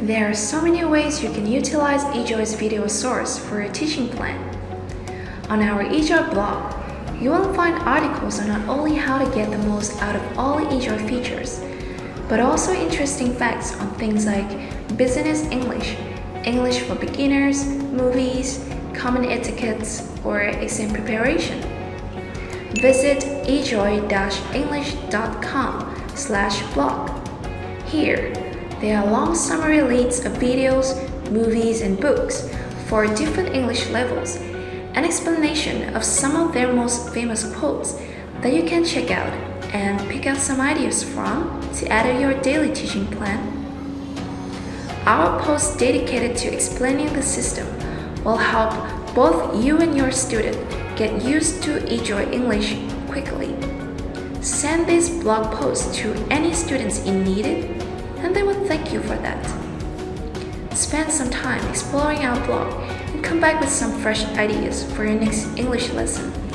There are so many ways you can utilize eJoy's video source for your teaching plan. On our eJoy blog, you will find articles on not only how to get the most out of all eJoy features, but also interesting facts on things like business English, English for beginners, movies, common etiquettes, or exam preparation. Visit ejoy-english.com slash blog. Here, there are long summary lists of videos, movies, and books for different English levels, an explanation of some of their most famous quotes that you can check out and pick out some ideas from to add to your daily teaching plan. Our post dedicated to explaining the system will help both you and your student get used to eJoy English quickly. Send this blog post to any students in need and they will thank you for that. Spend some time exploring our blog and come back with some fresh ideas for your next English lesson.